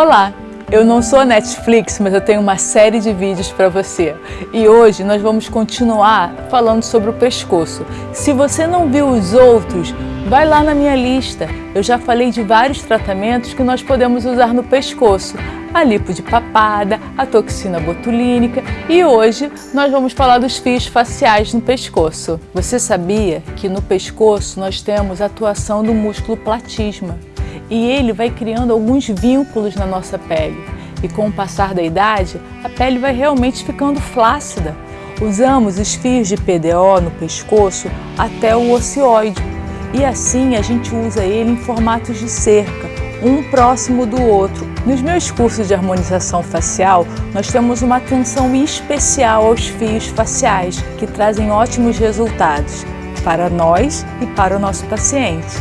Olá, eu não sou a Netflix, mas eu tenho uma série de vídeos para você. E hoje nós vamos continuar falando sobre o pescoço. Se você não viu os outros, vai lá na minha lista. Eu já falei de vários tratamentos que nós podemos usar no pescoço. A lipo de papada, a toxina botulínica e hoje nós vamos falar dos fios faciais no pescoço. Você sabia que no pescoço nós temos a atuação do músculo platisma? E ele vai criando alguns vínculos na nossa pele. E com o passar da idade, a pele vai realmente ficando flácida. Usamos os fios de PDO no pescoço até o ocioide e assim a gente usa ele em formatos de cerca, um próximo do outro. Nos meus cursos de harmonização facial, nós temos uma atenção especial aos fios faciais, que trazem ótimos resultados para nós e para o nosso paciente.